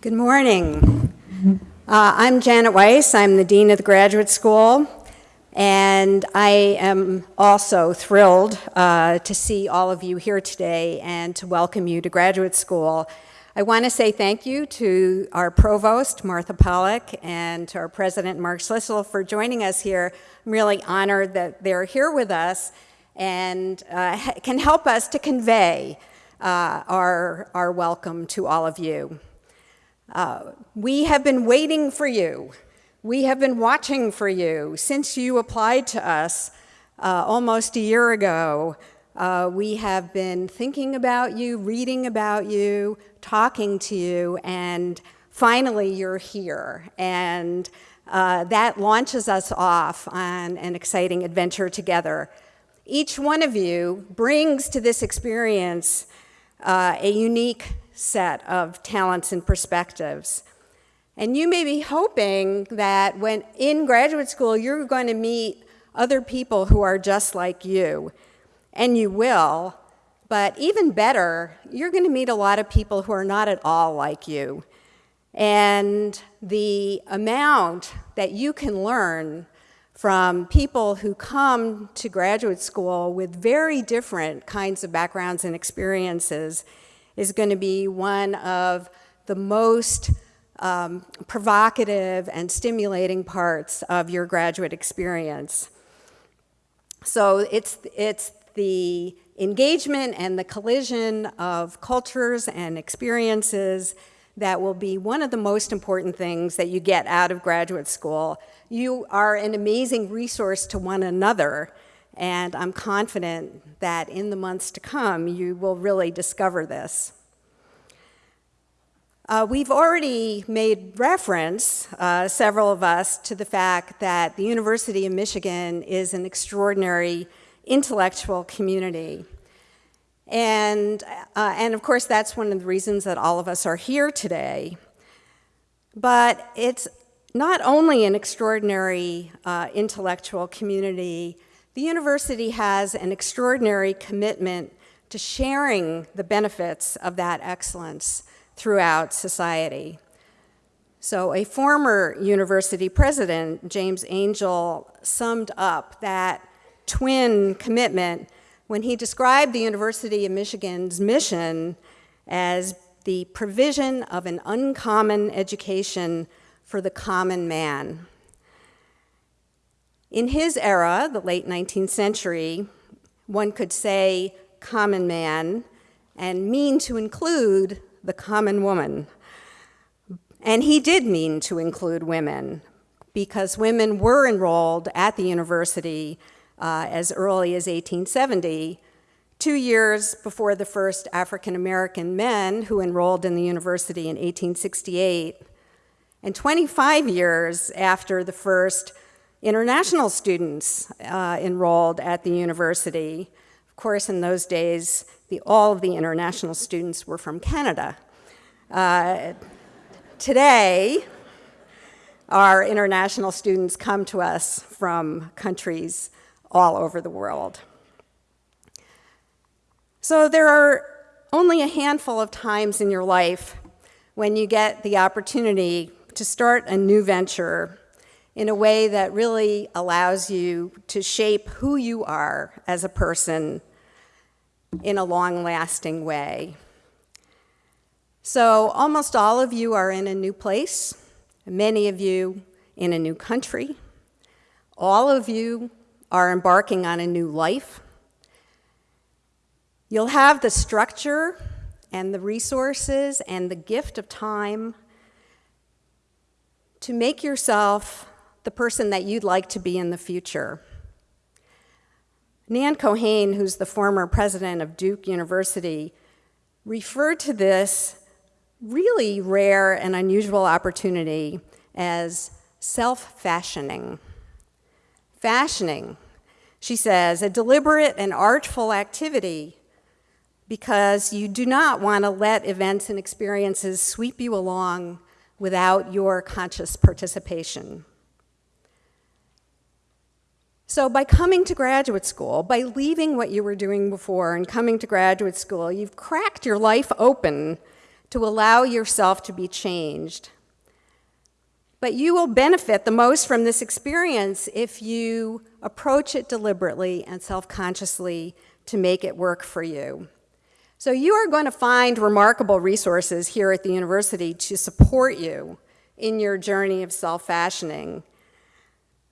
Good morning. Uh, I'm Janet Weiss. I'm the Dean of the Graduate School. And I am also thrilled uh, to see all of you here today and to welcome you to graduate school. I want to say thank you to our provost, Martha Pollack, and to our president, Mark Schlissel, for joining us here. I'm really honored that they're here with us and uh, can help us to convey uh, our, our welcome to all of you. Uh, we have been waiting for you. We have been watching for you since you applied to us uh, almost a year ago. Uh, we have been thinking about you, reading about you, talking to you, and finally you're here. And uh, that launches us off on an exciting adventure together. Each one of you brings to this experience uh, a unique set of talents and perspectives. And you may be hoping that when in graduate school, you're going to meet other people who are just like you. And you will. But even better, you're going to meet a lot of people who are not at all like you. And the amount that you can learn from people who come to graduate school with very different kinds of backgrounds and experiences is going to be one of the most um, provocative and stimulating parts of your graduate experience. So it's, it's the engagement and the collision of cultures and experiences that will be one of the most important things that you get out of graduate school. You are an amazing resource to one another, and I'm confident that in the months to come, you will really discover this. Uh, we've already made reference, uh, several of us, to the fact that the University of Michigan is an extraordinary intellectual community. And, uh, and of course, that's one of the reasons that all of us are here today. But it's not only an extraordinary uh, intellectual community, the university has an extraordinary commitment to sharing the benefits of that excellence throughout society. So a former university president, James Angell, summed up that twin commitment when he described the University of Michigan's mission as the provision of an uncommon education for the common man. In his era, the late 19th century, one could say common man and mean to include the common woman. And he did mean to include women because women were enrolled at the university uh, as early as 1870 two years before the first African American men who enrolled in the university in 1868 and 25 years after the first international students uh, enrolled at the university. Of course, in those days, the, all of the international students were from Canada. Uh, today, our international students come to us from countries all over the world. So there are only a handful of times in your life when you get the opportunity to start a new venture in a way that really allows you to shape who you are as a person in a long-lasting way. So almost all of you are in a new place, many of you in a new country. All of you are embarking on a new life. You'll have the structure and the resources and the gift of time to make yourself the person that you'd like to be in the future. Nan Keohane, who's the former president of Duke University, referred to this really rare and unusual opportunity as self-fashioning. Fashioning, she says, a deliberate and artful activity because you do not want to let events and experiences sweep you along without your conscious participation. So by coming to graduate school, by leaving what you were doing before and coming to graduate school, you've cracked your life open to allow yourself to be changed. But you will benefit the most from this experience if you approach it deliberately and self-consciously to make it work for you. So you are going to find remarkable resources here at the university to support you in your journey of self-fashioning.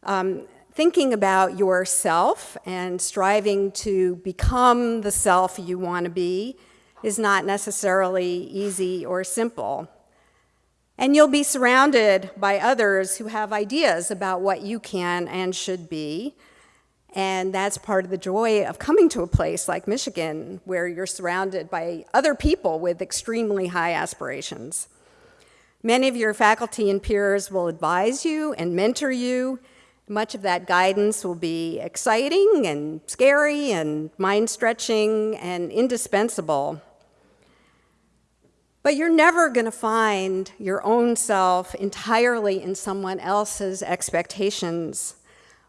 Um, thinking about yourself and striving to become the self you want to be is not necessarily easy or simple. And you'll be surrounded by others who have ideas about what you can and should be. And that's part of the joy of coming to a place like Michigan, where you're surrounded by other people with extremely high aspirations. Many of your faculty and peers will advise you and mentor you. Much of that guidance will be exciting and scary and mind-stretching and indispensable. But you're never going to find your own self entirely in someone else's expectations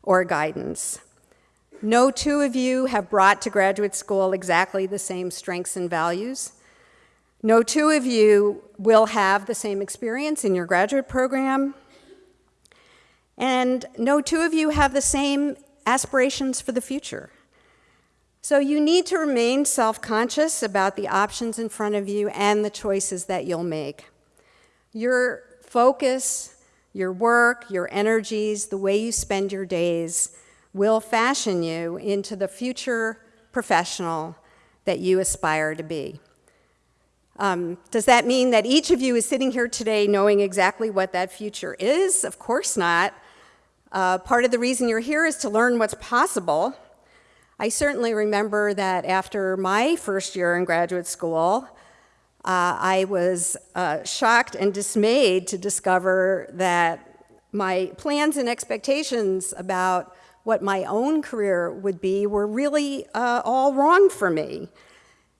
or guidance. No two of you have brought to graduate school exactly the same strengths and values. No two of you will have the same experience in your graduate program. And no two of you have the same aspirations for the future. So you need to remain self-conscious about the options in front of you and the choices that you'll make. Your focus, your work, your energies, the way you spend your days will fashion you into the future professional that you aspire to be. Um, does that mean that each of you is sitting here today knowing exactly what that future is? Of course not. Uh, part of the reason you're here is to learn what's possible I certainly remember that after my first year in graduate school, uh, I was uh, shocked and dismayed to discover that my plans and expectations about what my own career would be were really uh, all wrong for me.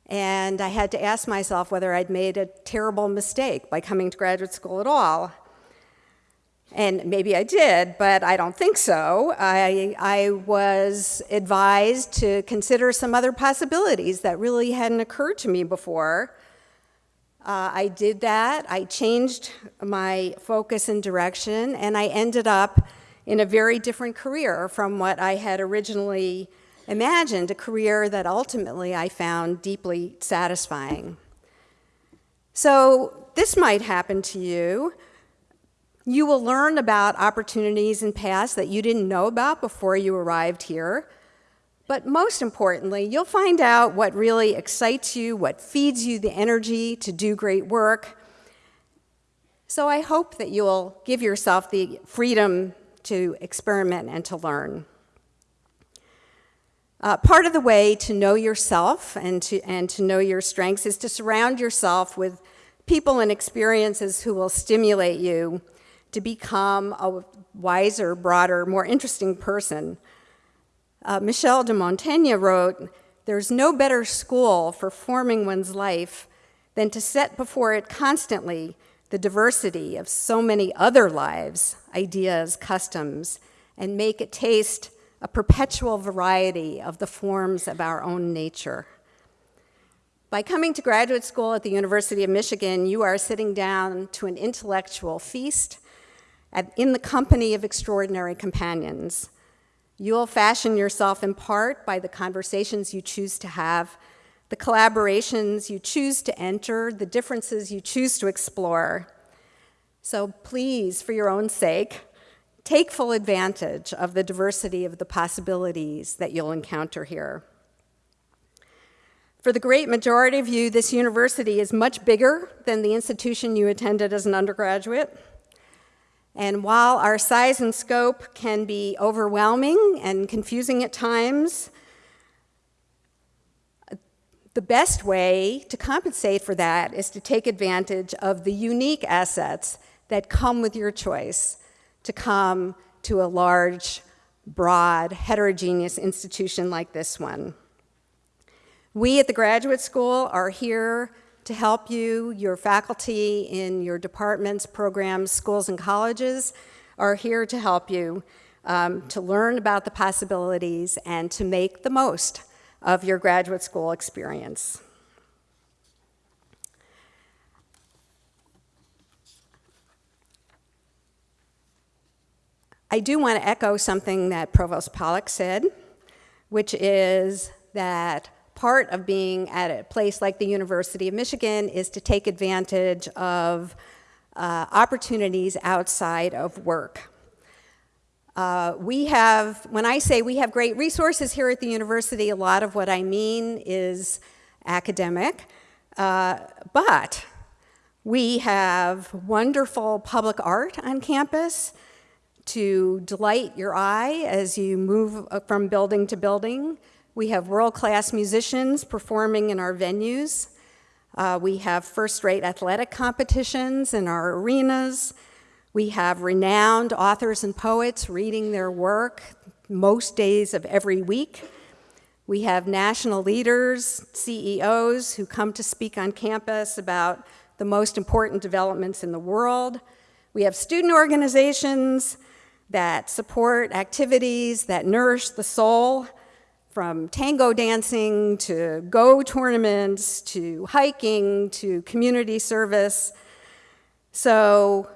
And I had to ask myself whether I'd made a terrible mistake by coming to graduate school at all. And maybe I did, but I don't think so. I, I was advised to consider some other possibilities that really hadn't occurred to me before. Uh, I did that. I changed my focus and direction, and I ended up in a very different career from what I had originally imagined, a career that ultimately I found deeply satisfying. So this might happen to you. You will learn about opportunities and paths that you didn't know about before you arrived here. But most importantly, you'll find out what really excites you, what feeds you the energy to do great work. So I hope that you'll give yourself the freedom to experiment and to learn. Uh, part of the way to know yourself and to, and to know your strengths is to surround yourself with people and experiences who will stimulate you to become a wiser, broader, more interesting person. Uh, Michel de Montaigne wrote, there's no better school for forming one's life than to set before it constantly the diversity of so many other lives, ideas, customs, and make it taste a perpetual variety of the forms of our own nature. By coming to graduate school at the University of Michigan, you are sitting down to an intellectual feast in the company of extraordinary companions. You'll fashion yourself in part by the conversations you choose to have, the collaborations you choose to enter, the differences you choose to explore. So please, for your own sake, take full advantage of the diversity of the possibilities that you'll encounter here. For the great majority of you, this university is much bigger than the institution you attended as an undergraduate. And while our size and scope can be overwhelming and confusing at times, the best way to compensate for that is to take advantage of the unique assets that come with your choice to come to a large, broad, heterogeneous institution like this one. We at the graduate school are here to help you. Your faculty in your departments, programs, schools, and colleges are here to help you um, to learn about the possibilities and to make the most of your graduate school experience. I do want to echo something that Provost Pollack said, which is that part of being at a place like the University of Michigan is to take advantage of uh, opportunities outside of work. Uh, we have, when I say we have great resources here at the university, a lot of what I mean is academic, uh, but we have wonderful public art on campus to delight your eye as you move uh, from building to building. We have world-class musicians performing in our venues. Uh, we have first-rate athletic competitions in our arenas. We have renowned authors and poets reading their work most days of every week. We have national leaders, CEOs, who come to speak on campus about the most important developments in the world. We have student organizations that support activities that nourish the soul, from tango dancing to Go tournaments to hiking to community service. So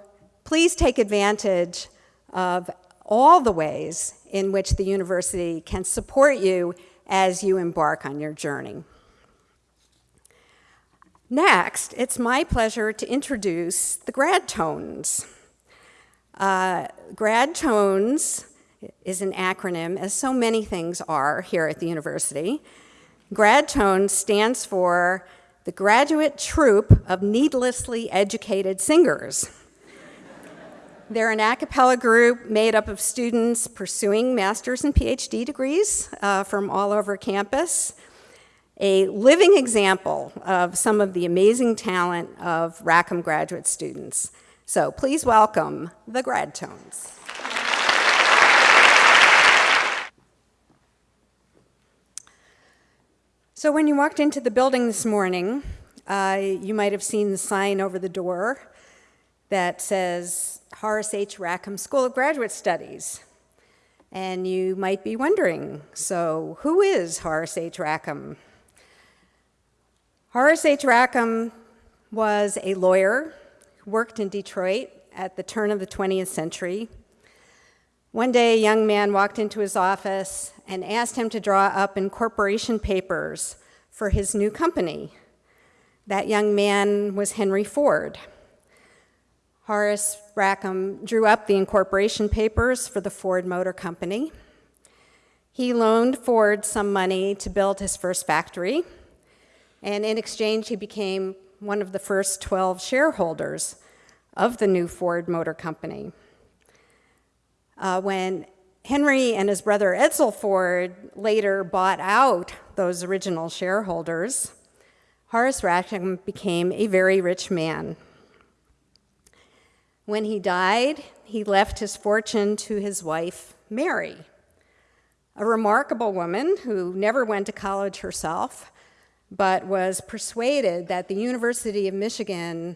please take advantage of all the ways in which the university can support you as you embark on your journey. Next, it's my pleasure to introduce the Grad Tones. Uh, Grad Tones is an acronym, as so many things are here at the university. Grad Tones stands for the Graduate Troupe of Needlessly Educated Singers. They're an a cappella group made up of students pursuing master's and PhD degrees uh, from all over campus. A living example of some of the amazing talent of Rackham graduate students. So please welcome the Grad So when you walked into the building this morning, uh, you might have seen the sign over the door that says Horace H. Rackham School of Graduate Studies. And you might be wondering, so who is Horace H. Rackham? Horace H. Rackham was a lawyer who worked in Detroit at the turn of the 20th century. One day, a young man walked into his office and asked him to draw up incorporation papers for his new company. That young man was Henry Ford. Horace Rackham drew up the incorporation papers for the Ford Motor Company. He loaned Ford some money to build his first factory, and in exchange, he became one of the first 12 shareholders of the new Ford Motor Company. Uh, when Henry and his brother Edsel Ford later bought out those original shareholders, Horace Rackham became a very rich man. When he died, he left his fortune to his wife, Mary, a remarkable woman who never went to college herself, but was persuaded that the University of Michigan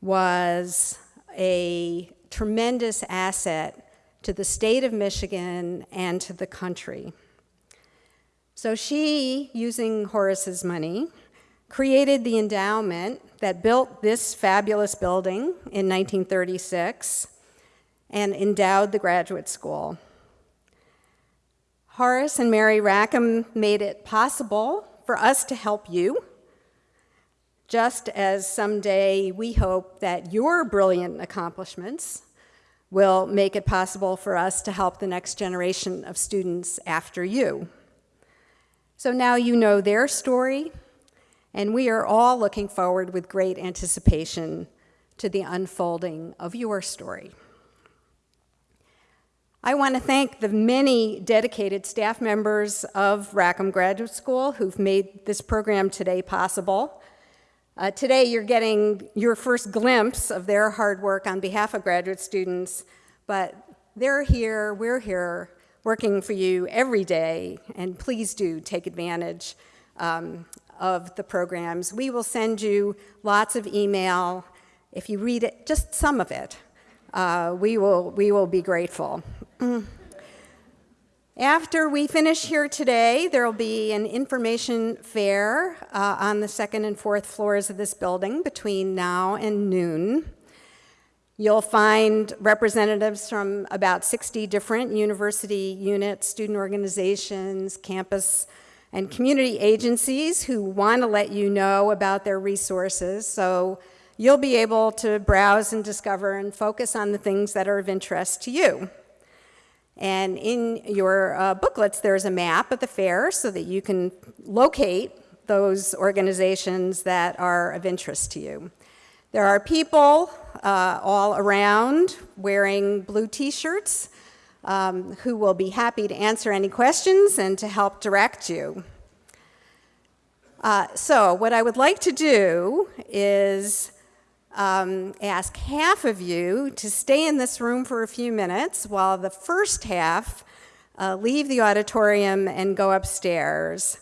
was a tremendous asset to the state of Michigan and to the country. So she, using Horace's money, created the endowment that built this fabulous building in 1936 and endowed the graduate school. Horace and Mary Rackham made it possible for us to help you, just as someday we hope that your brilliant accomplishments will make it possible for us to help the next generation of students after you. So now you know their story, and we are all looking forward with great anticipation to the unfolding of your story. I want to thank the many dedicated staff members of Rackham Graduate School who've made this program today possible. Uh, today you're getting your first glimpse of their hard work on behalf of graduate students, but they're here, we're here, working for you every day, and please do take advantage um, of the programs. We will send you lots of email. If you read it, just some of it, uh, we, will, we will be grateful. After we finish here today, there will be an information fair uh, on the second and fourth floors of this building between now and noon. You'll find representatives from about 60 different university units, student organizations, campus and community agencies who want to let you know about their resources. So you'll be able to browse and discover and focus on the things that are of interest to you. And in your uh, booklets, there's a map of the fair so that you can locate those organizations that are of interest to you. There are people uh, all around wearing blue t-shirts um, who will be happy to answer any questions and to help direct you. Uh, so what I would like to do is um, ask half of you to stay in this room for a few minutes while the first half uh, leave the auditorium and go upstairs.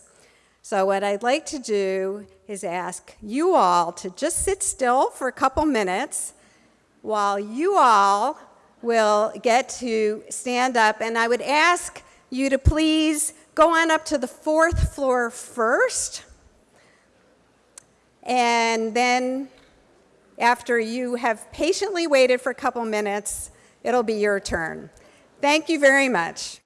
So what I'd like to do is ask you all to just sit still for a couple minutes while you all will get to stand up. And I would ask you to please go on up to the fourth floor first. And then after you have patiently waited for a couple minutes, it'll be your turn. Thank you very much.